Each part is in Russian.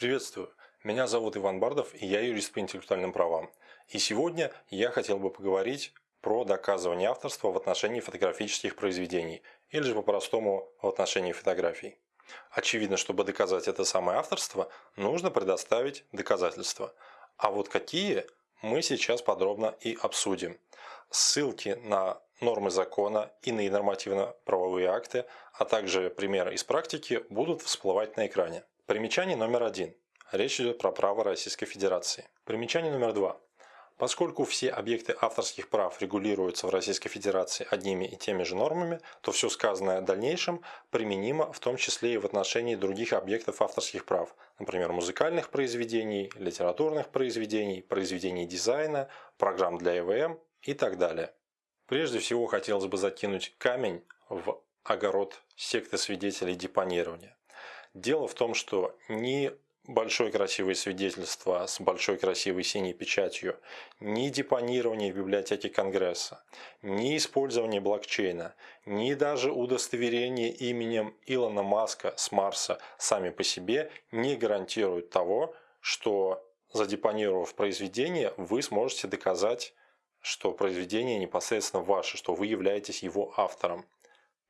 Приветствую! Меня зовут Иван Бардов и я юрист по интеллектуальным правам. И сегодня я хотел бы поговорить про доказывание авторства в отношении фотографических произведений или же по-простому в отношении фотографий. Очевидно, чтобы доказать это самое авторство, нужно предоставить доказательства. А вот какие мы сейчас подробно и обсудим. Ссылки на нормы закона, иные нормативно-правовые акты, а также примеры из практики будут всплывать на экране. Примечание номер один. Речь идет про право Российской Федерации. Примечание номер два. Поскольку все объекты авторских прав регулируются в Российской Федерации одними и теми же нормами, то все сказанное в дальнейшем применимо в том числе и в отношении других объектов авторских прав, например, музыкальных произведений, литературных произведений, произведений дизайна, программ для ЭВМ и так далее. Прежде всего хотелось бы закинуть камень в огород секты свидетелей депонирования. Дело в том, что ни большое красивое свидетельство с большой красивой синей печатью, ни депонирование в библиотеке Конгресса, ни использование блокчейна, ни даже удостоверение именем Илона Маска с Марса сами по себе не гарантируют того, что задепонировав произведение, вы сможете доказать, что произведение непосредственно ваше, что вы являетесь его автором.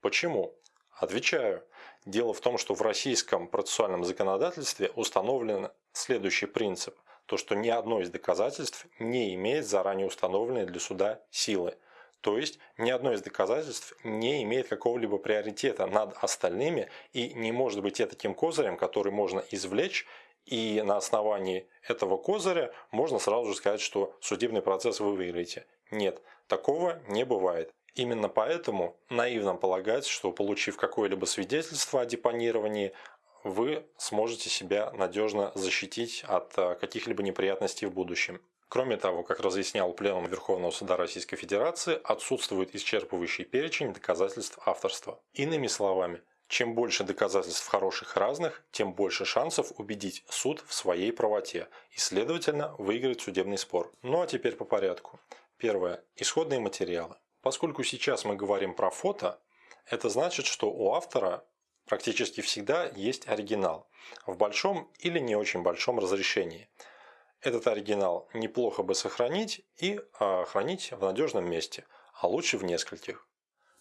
Почему? Отвечаю. Дело в том, что в российском процессуальном законодательстве установлен следующий принцип. То, что ни одно из доказательств не имеет заранее установленной для суда силы. То есть ни одно из доказательств не имеет какого-либо приоритета над остальными и не может быть таким козырем, который можно извлечь и на основании этого козыря можно сразу же сказать, что судебный процесс вы выиграете. Нет, такого не бывает. Именно поэтому наивно полагать, что получив какое-либо свидетельство о депонировании, вы сможете себя надежно защитить от э, каких-либо неприятностей в будущем. Кроме того, как разъяснял Пленум Верховного Суда Российской Федерации, отсутствует исчерпывающий перечень доказательств авторства. Иными словами, чем больше доказательств хороших разных, тем больше шансов убедить суд в своей правоте и, следовательно, выиграть судебный спор. Ну а теперь по порядку. Первое. Исходные материалы. Поскольку сейчас мы говорим про фото, это значит, что у автора практически всегда есть оригинал в большом или не очень большом разрешении. Этот оригинал неплохо бы сохранить и а, хранить в надежном месте, а лучше в нескольких.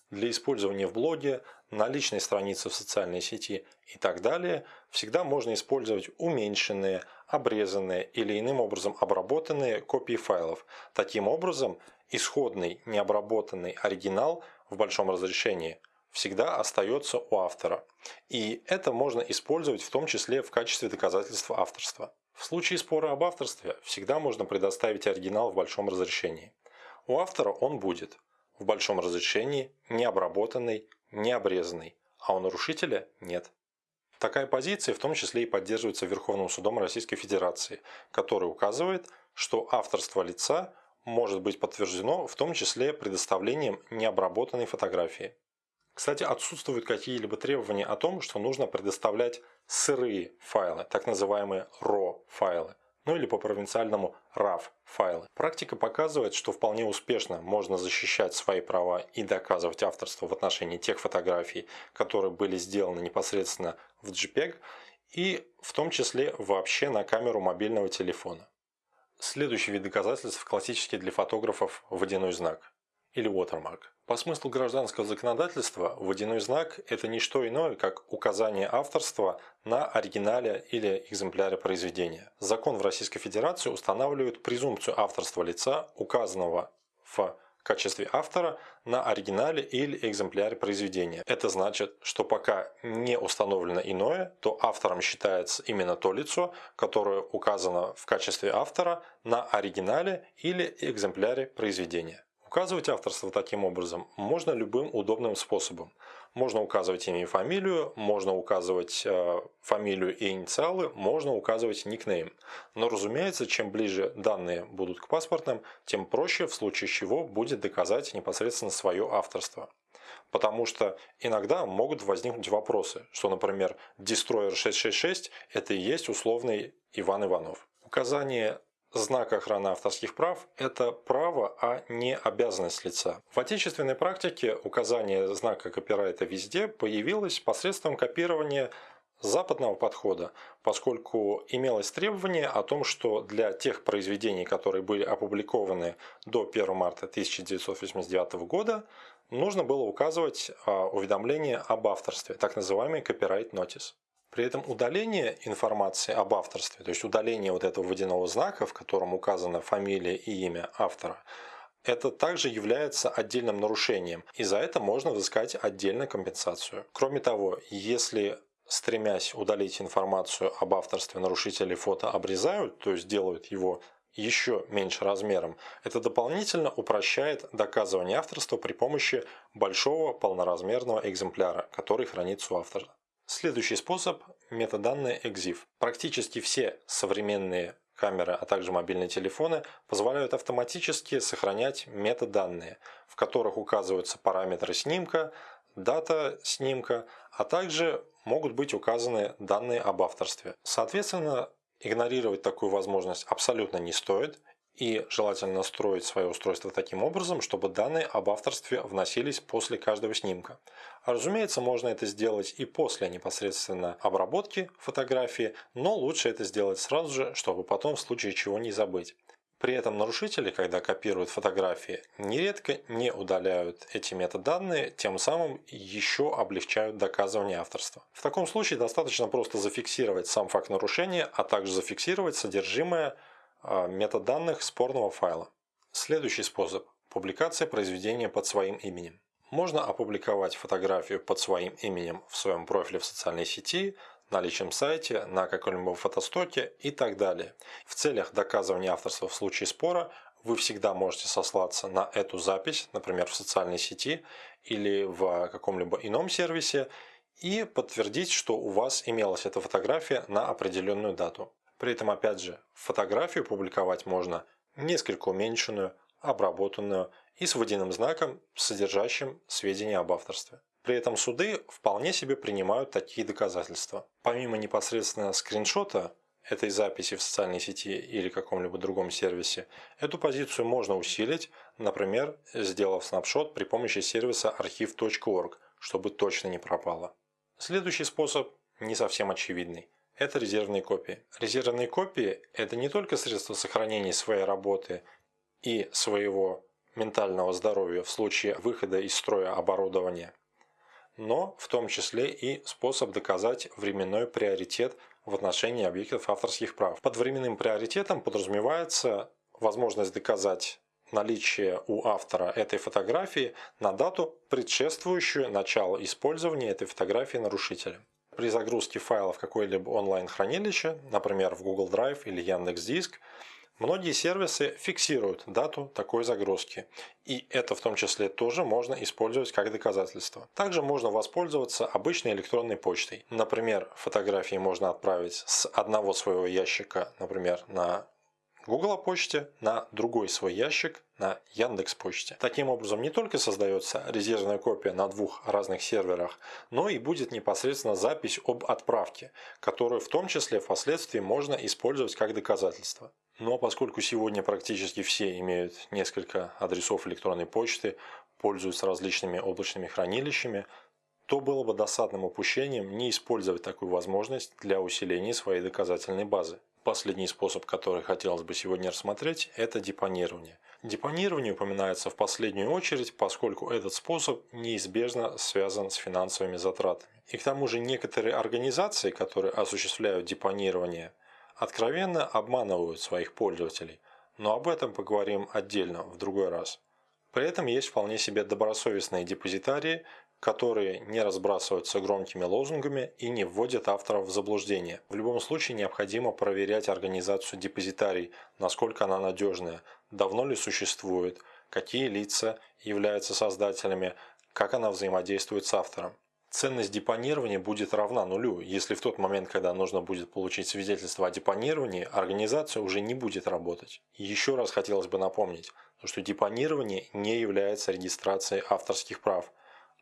Для использования в блоге, на личной странице в социальной сети и так далее всегда можно использовать уменьшенные, обрезанные или иным образом обработанные копии файлов. Таким образом, исходный необработанный оригинал в большом разрешении всегда остается у автора. И это можно использовать в том числе в качестве доказательства авторства. В случае спора об авторстве всегда можно предоставить оригинал в большом разрешении. У автора он будет в большом разрешении, не обработанный, не обрезанный, а у нарушителя нет. Такая позиция в том числе и поддерживается Верховным судом Российской Федерации, который указывает, что авторство лица может быть подтверждено в том числе предоставлением необработанной фотографии. Кстати, отсутствуют какие-либо требования о том, что нужно предоставлять сырые файлы, так называемые RAW файлы ну или по-провинциальному RAW файлы. Практика показывает, что вполне успешно можно защищать свои права и доказывать авторство в отношении тех фотографий, которые были сделаны непосредственно в JPEG и в том числе вообще на камеру мобильного телефона. Следующий вид доказательств классический для фотографов водяной знак или watermark. По смыслу гражданского законодательства водяной знак – это не что иное, как указание авторства на оригинале или экземпляре произведения. Закон в Российской Федерации устанавливает презумпцию авторства лица, указанного в качестве автора на оригинале или экземпляре произведения. Это значит, что пока не установлено иное, то автором считается именно то лицо, которое указано в качестве автора на оригинале или экземпляре произведения. Указывать авторство таким образом можно любым удобным способом. Можно указывать имя и фамилию, можно указывать э, фамилию и инициалы, можно указывать никнейм. Но разумеется, чем ближе данные будут к паспортным, тем проще, в случае чего будет доказать непосредственно свое авторство. Потому что иногда могут возникнуть вопросы, что, например, Destroyer 666 это и есть условный Иван Иванов. Указание Знак охраны авторских прав – это право, а не обязанность лица. В отечественной практике указание знака копирайта везде появилось посредством копирования западного подхода, поскольку имелось требование о том, что для тех произведений, которые были опубликованы до 1 марта 1989 года, нужно было указывать а, уведомление об авторстве, так называемый copyright notice. При этом удаление информации об авторстве, то есть удаление вот этого водяного знака, в котором указана фамилия и имя автора, это также является отдельным нарушением, и за это можно взыскать отдельно компенсацию. Кроме того, если стремясь удалить информацию об авторстве нарушители фото обрезают, то есть делают его еще меньше размером, это дополнительно упрощает доказывание авторства при помощи большого полноразмерного экземпляра, который хранится у автора. Следующий способ – метаданные EXIF. Практически все современные камеры, а также мобильные телефоны позволяют автоматически сохранять метаданные, в которых указываются параметры снимка, дата снимка, а также могут быть указаны данные об авторстве. Соответственно, игнорировать такую возможность абсолютно не стоит, и желательно настроить свое устройство таким образом, чтобы данные об авторстве вносились после каждого снимка. А разумеется, можно это сделать и после непосредственно обработки фотографии, но лучше это сделать сразу же, чтобы потом в случае чего не забыть. При этом нарушители, когда копируют фотографии, нередко не удаляют эти метаданные, тем самым еще облегчают доказывание авторства. В таком случае достаточно просто зафиксировать сам факт нарушения, а также зафиксировать содержимое метаданных спорного файла. Следующий способ – публикация произведения под своим именем. Можно опубликовать фотографию под своим именем в своем профиле в социальной сети, на личном сайте, на каком-либо фотостоке и так далее. В целях доказывания авторства в случае спора вы всегда можете сослаться на эту запись, например, в социальной сети или в каком-либо ином сервисе, и подтвердить, что у вас имелась эта фотография на определенную дату. При этом, опять же, фотографию публиковать можно несколько уменьшенную, обработанную и с водяным знаком, содержащим сведения об авторстве. При этом суды вполне себе принимают такие доказательства. Помимо непосредственно скриншота этой записи в социальной сети или каком-либо другом сервисе, эту позицию можно усилить, например, сделав снапшот при помощи сервиса archive.org, чтобы точно не пропало. Следующий способ не совсем очевидный это резервные копии. Резервные копии – это не только средство сохранения своей работы и своего ментального здоровья в случае выхода из строя оборудования, но в том числе и способ доказать временной приоритет в отношении объектов авторских прав. Под временным приоритетом подразумевается возможность доказать наличие у автора этой фотографии на дату, предшествующую началу использования этой фотографии нарушителем при загрузке файла в какое-либо онлайн-хранилище, например, в Google Drive или Яндекс.Диск, многие сервисы фиксируют дату такой загрузки. И это в том числе тоже можно использовать как доказательство. Также можно воспользоваться обычной электронной почтой. Например, фотографии можно отправить с одного своего ящика, например, на Google почте на другой свой ящик на Яндекс почте. Таким образом не только создается резервная копия на двух разных серверах, но и будет непосредственно запись об отправке, которую в том числе впоследствии можно использовать как доказательство. Но поскольку сегодня практически все имеют несколько адресов электронной почты, пользуются различными облачными хранилищами, то было бы досадным упущением не использовать такую возможность для усиления своей доказательной базы. Последний способ, который хотелось бы сегодня рассмотреть, это депонирование. Депонирование упоминается в последнюю очередь, поскольку этот способ неизбежно связан с финансовыми затратами. И к тому же некоторые организации, которые осуществляют депонирование, откровенно обманывают своих пользователей, но об этом поговорим отдельно в другой раз. При этом есть вполне себе добросовестные депозитарии, которые не разбрасываются громкими лозунгами и не вводят авторов в заблуждение. В любом случае необходимо проверять организацию депозитарий, насколько она надежная, давно ли существует, какие лица являются создателями, как она взаимодействует с автором. Ценность депонирования будет равна нулю, если в тот момент, когда нужно будет получить свидетельство о депонировании, организация уже не будет работать. еще раз хотелось бы напомнить, что депонирование не является регистрацией авторских прав –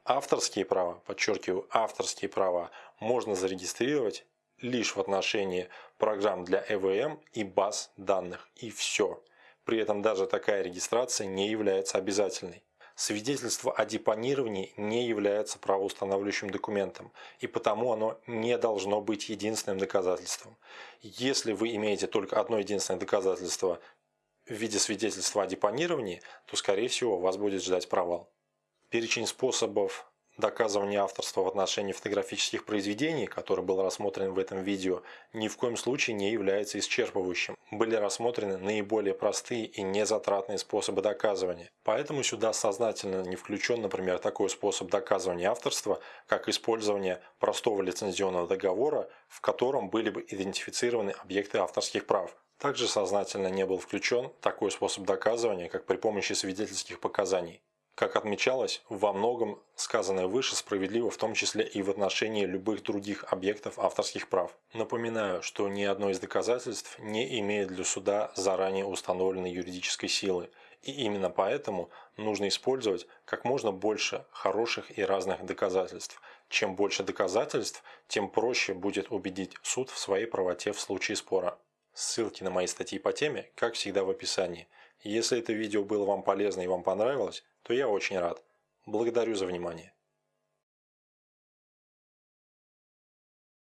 Авторские права, подчеркиваю, авторские права можно зарегистрировать лишь в отношении программ для ЭВМ и баз данных. И все. При этом даже такая регистрация не является обязательной. Свидетельство о депонировании не является правоустанавливающим документом, и потому оно не должно быть единственным доказательством. Если вы имеете только одно единственное доказательство в виде свидетельства о депонировании, то, скорее всего, вас будет ждать провал. Перечень способов доказывания авторства в отношении фотографических произведений, который был рассмотрен в этом видео, ни в коем случае не является исчерпывающим. Были рассмотрены наиболее простые и незатратные способы доказывания. Поэтому сюда сознательно не включен, например, такой способ доказывания авторства, как использование простого лицензионного договора, в котором были бы идентифицированы объекты авторских прав. Также сознательно не был включен такой способ доказывания, как при помощи свидетельских показаний. Как отмечалось, во многом сказанное выше справедливо в том числе и в отношении любых других объектов авторских прав. Напоминаю, что ни одно из доказательств не имеет для суда заранее установленной юридической силы, и именно поэтому нужно использовать как можно больше хороших и разных доказательств. Чем больше доказательств, тем проще будет убедить суд в своей правоте в случае спора. Ссылки на мои статьи по теме, как всегда, в описании. Если это видео было вам полезно и вам понравилось, то я очень рад. Благодарю за внимание.